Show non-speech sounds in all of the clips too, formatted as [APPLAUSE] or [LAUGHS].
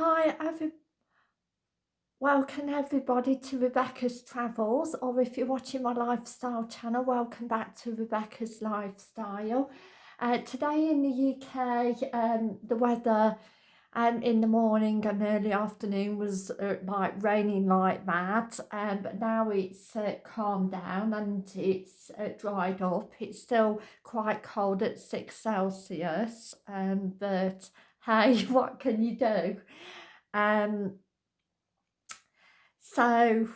Hi, every welcome everybody to Rebecca's Travels, or if you're watching my lifestyle channel, welcome back to Rebecca's Lifestyle. Uh, today in the UK, um, the weather um, in the morning and early afternoon was uh, like raining like that, um, but now it's uh, calmed down and it's uh, dried up. It's still quite cold at 6 Celsius, um, but hey, [LAUGHS] what can you do? Um, so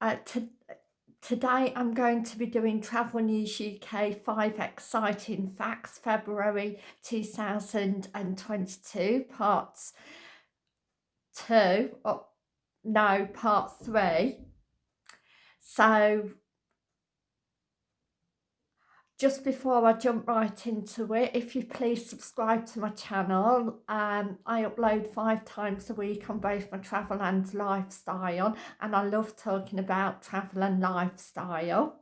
uh, to, today I'm going to be doing Travel News UK 5 Exciting Facts February 2022 parts 2, oh, no part 3. So just before I jump right into it, if you please subscribe to my channel, um, I upload five times a week on both my travel and lifestyle, and I love talking about travel and lifestyle.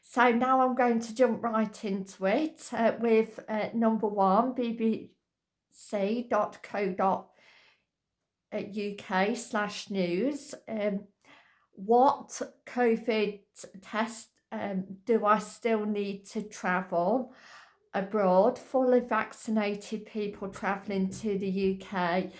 So now I'm going to jump right into it uh, with uh, number one, bbc.co.uk slash news. Um, what COVID test um, do I still need to travel abroad? Fully vaccinated people travelling to the UK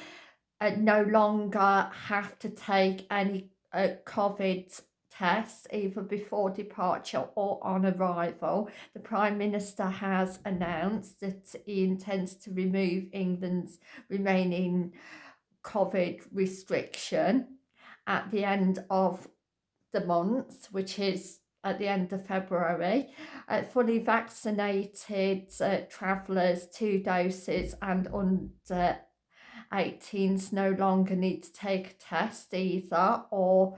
uh, no longer have to take any uh, COVID tests either before departure or on arrival. The Prime Minister has announced that he intends to remove England's remaining COVID restriction at the end of the month, which is at the end of February. Uh, fully vaccinated uh, travellers, two doses and under 18s no longer need to take a test either or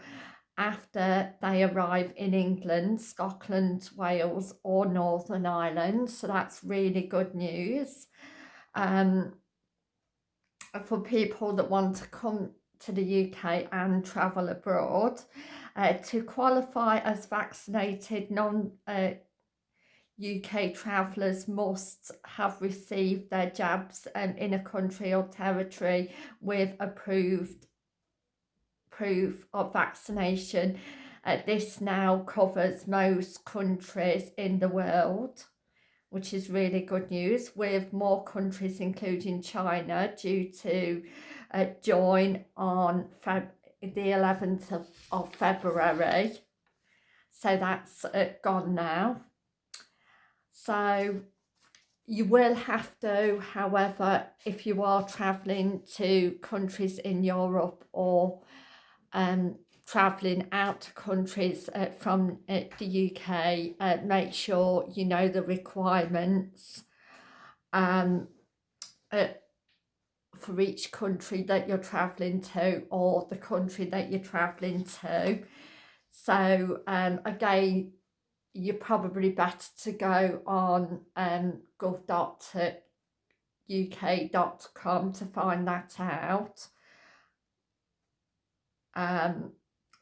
after they arrive in England, Scotland, Wales or Northern Ireland. So that's really good news. Um, for people that want to come to the UK and travel abroad. Uh, to qualify as vaccinated non uh, UK travellers must have received their jabs um, in a country or territory with approved proof of vaccination. Uh, this now covers most countries in the world, which is really good news, with more countries, including China, due to uh, join on Feb the 11th of, of February. So that's uh, gone now. So you will have to, however, if you are travelling to countries in Europe or um, travelling out to countries uh, from uh, the UK, uh, make sure you know the requirements. Um, uh, for each country that you're travelling to or the country that you're travelling to. So um, again, you're probably better to go on um, gov.uk.com to find that out. Um,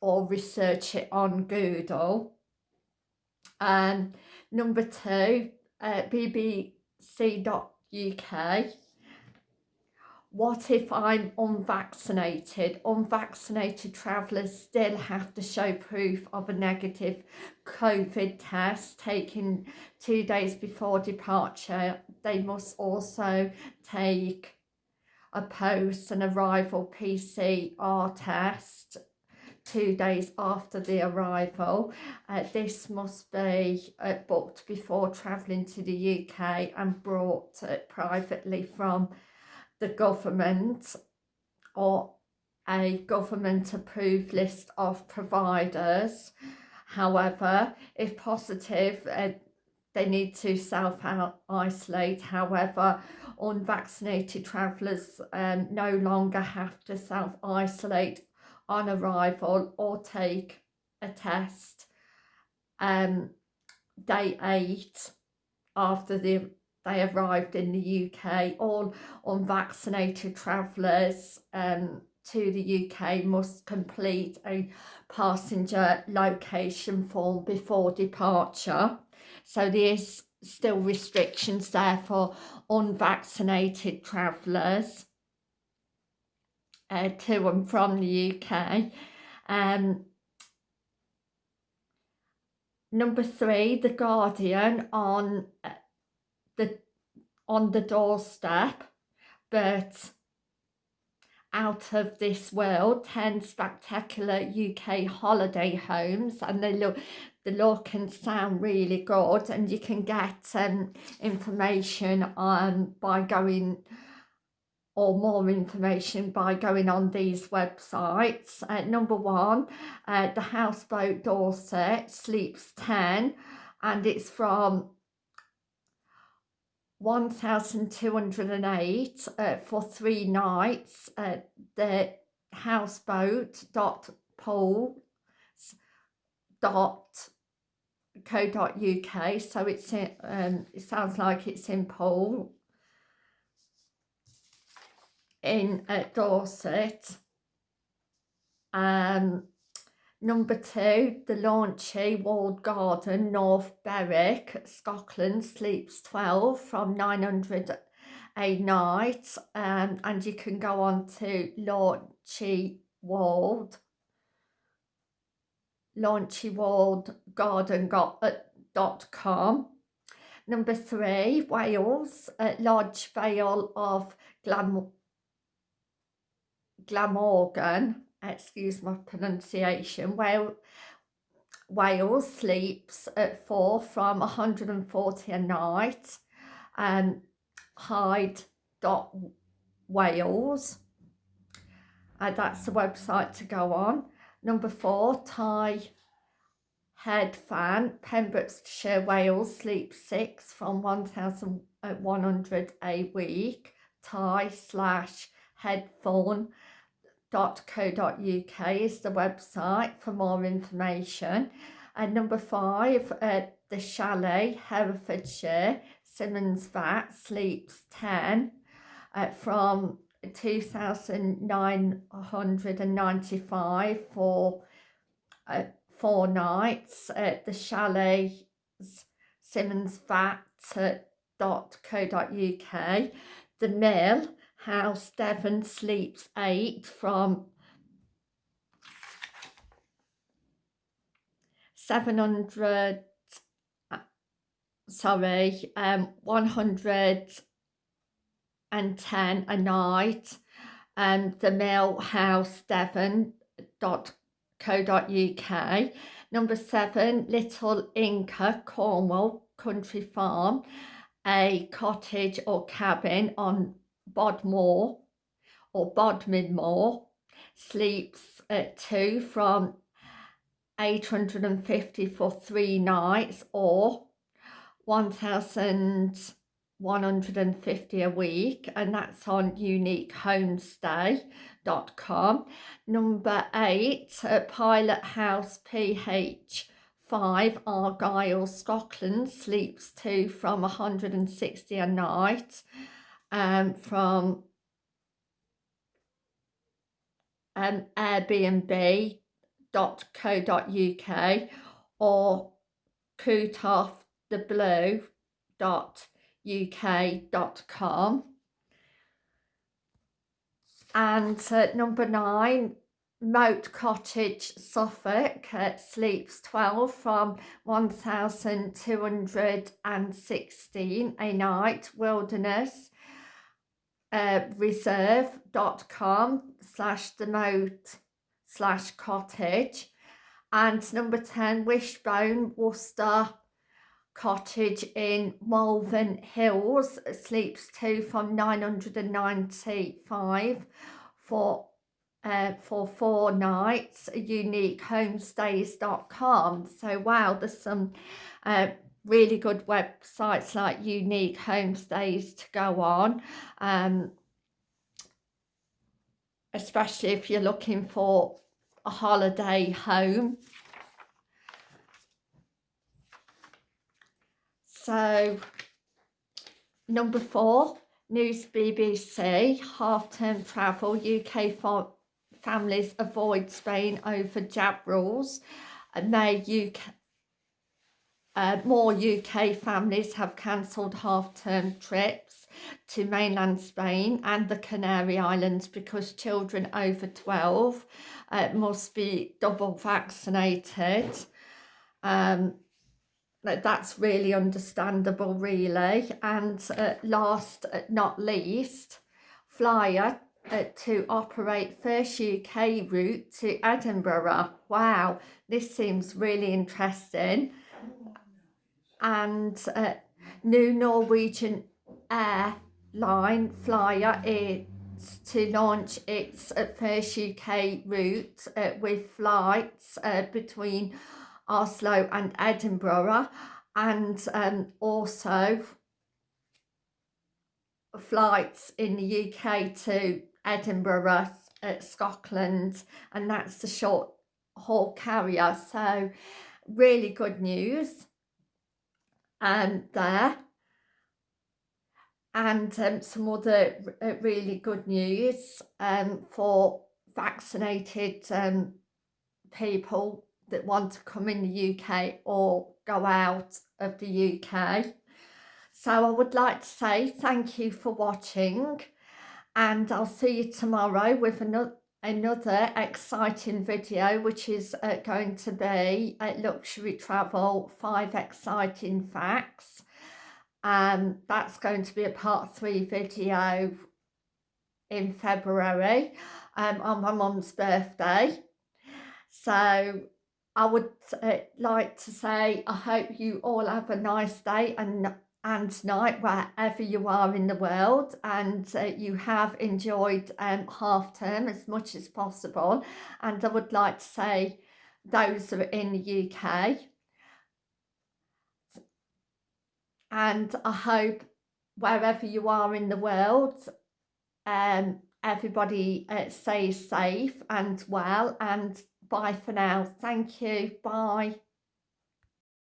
or research it on Google. Um, number two, uh, bbc.uk what if I'm unvaccinated? Unvaccinated travellers still have to show proof of a negative COVID test taken two days before departure. They must also take a post and arrival PCR test two days after the arrival. Uh, this must be uh, booked before travelling to the UK and brought uh, privately from the government or a government approved list of providers. However, if positive, uh, they need to self-isolate. However, unvaccinated travellers um, no longer have to self-isolate on arrival or take a test um, day eight after the they arrived in the UK. All unvaccinated travellers um, to the UK must complete a passenger location form before departure. So there's still restrictions there for unvaccinated travellers. uh, to and from the UK. Um, number three, The Guardian on uh, the on the doorstep, but out of this world 10 spectacular UK holiday homes and they look the look and sound really good and you can get um, information on by going or more information by going on these websites. Uh, number one, uh, the Houseboat Dorset sleeps 10 and it's from 1208 uh, for three nights at the houseboat dot pool dot co dot uk so it's in, um it sounds like it's in Poole in uh, Dorset. Um Number two, the Leuchie Walled Garden, North Berwick, Scotland, sleeps 12 from 900 a night. Um, and you can go on to Launchy Walled, launchywoldgarden.com. Number three, Wales, at Lodge Vale of Glam Glamorgan, excuse my pronunciation, Wales, Wales sleeps at four from 140 a night. Um, Hyde dot Wales. Uh, that's the website to go on. Number four, Thai Head Fan, Pembrokeshire, Wales, sleeps six from 1,100 a week. Thai slash headphone www.co.uk is the website for more information. And number five, uh, the Chalet, Herefordshire, Symonds Vat, sleeps 10 uh, from 2,995 for uh, four nights at the Chalet Symonds Vat.co.uk. The Mill, House Devon Sleeps 8 from 700 uh, sorry um 110 a night. And um, the mill house devon dot co dot uk number seven little inca cornwall country farm a cottage or cabin on Bodmore or Bodmin Moor sleeps at two from 850 for three nights or 1,150 a week and that's on uniquehomestay.com. Number eight, Pilot House PH 5 Argyll Scotland sleeps two from 160 a night um, from um, airbnb.co.uk or kutofftheblue.uk.com and uh, number nine Moat Cottage, Suffolk, uh, sleeps 12 from 1,216 a night, Wilderness, uh, reserve.com slash the moat slash cottage. And number 10 Wishbone Worcester cottage in Malvern Hills. Sleeps two from 995 for uh, for four nights. Uniquehomestays.com so wow there's some uh, really good websites like Unique Homestays to go on, um, especially if you're looking for a holiday home. So, number four, News BBC, half-term travel, UK families avoid Spain over jab rules. They UK uh, more UK families have cancelled half-term trips. to mainland Spain and the Canary Islands because children over 12 uh, must be double vaccinated. Um, that's really understandable really and uh, last uh, not least Flyr uh, to operate first UK route to Edinburgh wow this seems really interesting and uh, new Norwegian airline Flyr is to launch its uh, first UK route uh, with flights between Oslo and Edinburgh. And um, also flights in the UK to Edinburgh, uh, Scotland and that's the short haul carrier. So really good news um, there and um, some other uh, really good news um, for vaccinated um, people that want to come in the UK or go out of the UK. So I would like to say thank you for watching and I'll see you tomorrow with another another exciting video which is uh, going to be uh, luxury travel five exciting facts. Um that's going to be a part three video in February um on my mum's birthday. So I would uh, like to say I hope you all have a nice day and and tonight wherever you are in the world and uh, you have enjoyed um, half term as much as possible and I would like to say those are in the UK and I hope wherever you are in the world um, everybody uh, stays safe and well and Bye for now. Thank you. Bye.